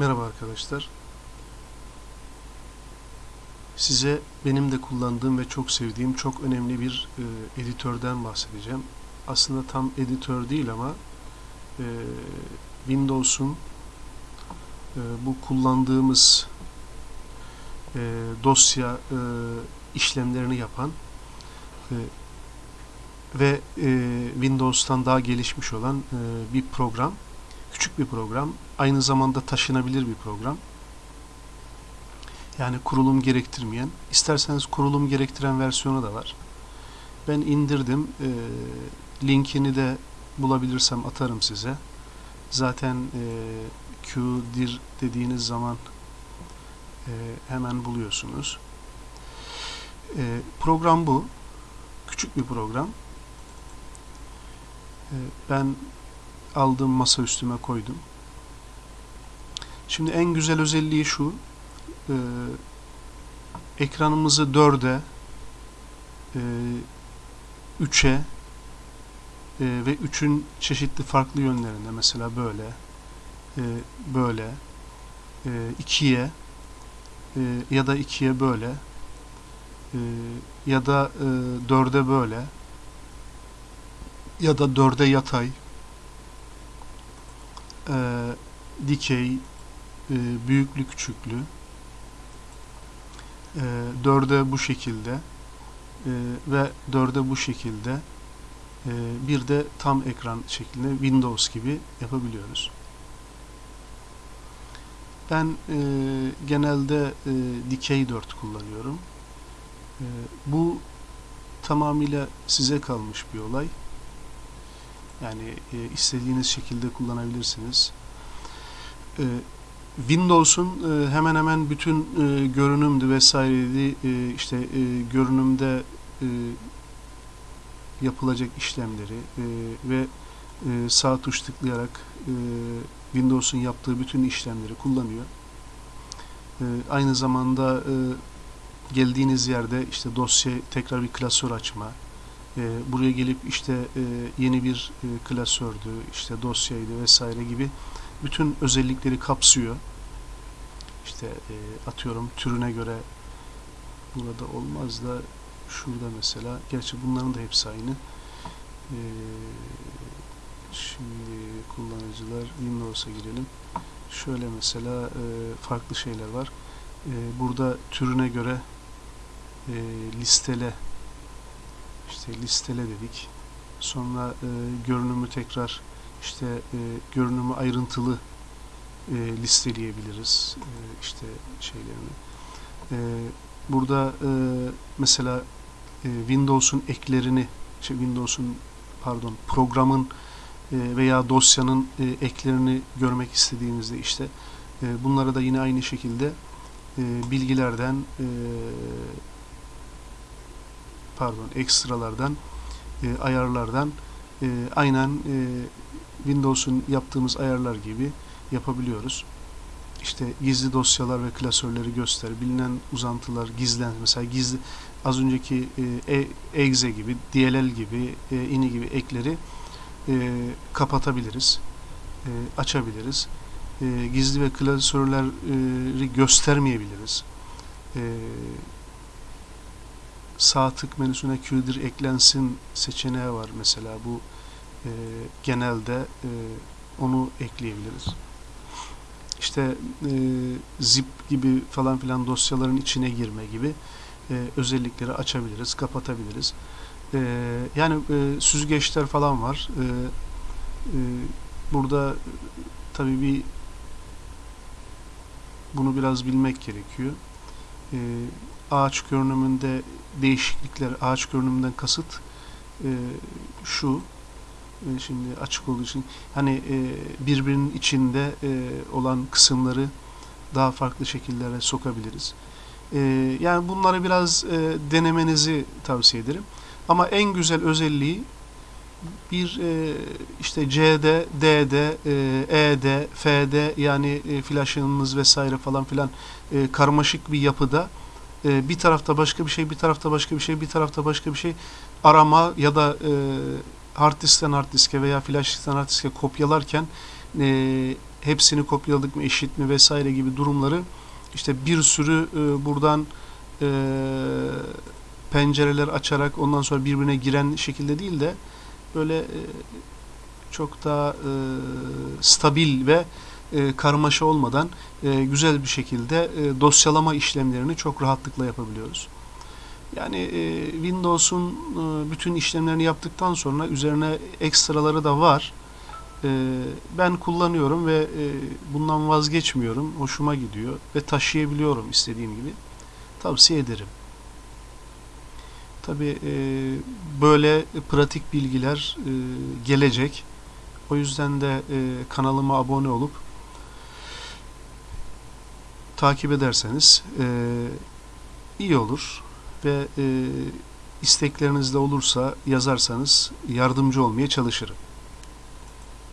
Merhaba arkadaşlar. Size benim de kullandığım ve çok sevdiğim çok önemli bir e, editörden bahsedeceğim. Aslında tam editör değil ama e, Windows'un e, bu kullandığımız e, dosya e, işlemlerini yapan e, ve e, Windows'tan daha gelişmiş olan e, bir program. Küçük bir program. Aynı zamanda taşınabilir bir program. Yani kurulum gerektirmeyen. İsterseniz kurulum gerektiren versiyonu da var. Ben indirdim. E, linkini de bulabilirsem atarım size. Zaten e, QDIR dediğiniz zaman e, hemen buluyorsunuz. E, program bu. Küçük bir program. E, ben aldım masa üstüme koydum. Şimdi en güzel özelliği şu. E, ekranımızı 4'e e, 3'e e, ve 3'ün çeşitli farklı yönlerinde mesela böyle e, böyle e, 2'ye e, ya da 2'ye böyle e, ya da e, 4'e böyle ya da 4'e yatay e, dikey, e, büyüklü küçüklü, e, dörde bu şekilde e, ve dörde bu şekilde e, bir de tam ekran şeklinde Windows gibi yapabiliyoruz. Ben e, genelde e, dikey 4 kullanıyorum. E, bu tamamıyla size kalmış bir olay. Yani e, istediğiniz şekilde kullanabilirsiniz. E, Windows'un e, hemen hemen bütün e, görünümdü vesaireydi e, işte e, görünümde e, yapılacak işlemleri e, ve e, sağ tuş tıklayarak e, Windows'un yaptığı bütün işlemleri kullanıyor. E, aynı zamanda e, geldiğiniz yerde işte dosya tekrar bir klasör açma, e, buraya gelip işte e, yeni bir e, klasördü, işte dosyaydı vesaire gibi bütün özellikleri kapsıyor. İşte e, atıyorum türüne göre burada olmaz da şurada mesela, gerçi bunların da hepsi aynı. E, şimdi kullanıcılar Windows'a girelim. Şöyle mesela e, farklı şeyler var. E, burada türüne göre e, listele işte listele dedik. Sonra e, görünümü tekrar işte e, görünümü ayrıntılı e, listeleyebiliriz e, işte şeylerini. E, burada e, mesela e, Windows'un eklerini şey Windows'un pardon programın e, veya dosyanın e, eklerini görmek istediğimizde işte e, bunları da yine aynı şekilde e, bilgilerden e, pardon ekstralardan e, ayarlardan e, aynen e, Windows'un yaptığımız ayarlar gibi yapabiliyoruz. İşte gizli dosyalar ve klasörleri göster, bilinen uzantılar gizlen, mesela gizli az önceki e, exe gibi, DLL gibi, e, ini gibi ekleri e, kapatabiliriz, e, açabiliriz. E, gizli ve klasörleri göstermeyebiliriz. E, sağ menüsüne QDIR eklensin seçeneği var mesela bu e, genelde e, onu ekleyebiliriz. İşte e, zip gibi falan filan dosyaların içine girme gibi e, özellikleri açabiliriz, kapatabiliriz. E, yani e, süzgeçler falan var. E, e, burada tabii bir bunu biraz bilmek gerekiyor. E, ağaç görünümünde değişiklikler, ağaç görünümünden kasıt e, şu, e, şimdi açık olduğu için, hani e, birbirinin içinde e, olan kısımları daha farklı şekillere sokabiliriz. E, yani bunları biraz e, denemenizi tavsiye ederim. Ama en güzel özelliği bir e, işte C'de, D'de, e, E'de, F'de yani e, flash'ınız vesaire falan filan e, karmaşık bir yapıda e, bir tarafta başka bir şey, bir tarafta başka bir şey, bir tarafta başka bir şey arama ya da e, hard diskten hard diske veya flash hard diske kopyalarken e, hepsini kopyaladık mı eşit mi vesaire gibi durumları işte bir sürü e, buradan e, pencereler açarak ondan sonra birbirine giren şekilde değil de böyle e, çok daha e, stabil ve e, karmaşa olmadan e, güzel bir şekilde e, dosyalama işlemlerini çok rahatlıkla yapabiliyoruz. Yani e, Windows'un e, bütün işlemlerini yaptıktan sonra üzerine ekstraları da var. E, ben kullanıyorum ve e, bundan vazgeçmiyorum. Hoşuma gidiyor ve taşıyabiliyorum istediğim gibi. Tavsiye ederim. Tabi e, böyle pratik bilgiler e, gelecek. O yüzden de e, kanalıma abone olup takip ederseniz e, iyi olur ve e, istekleriniz de olursa yazarsanız yardımcı olmaya çalışırım.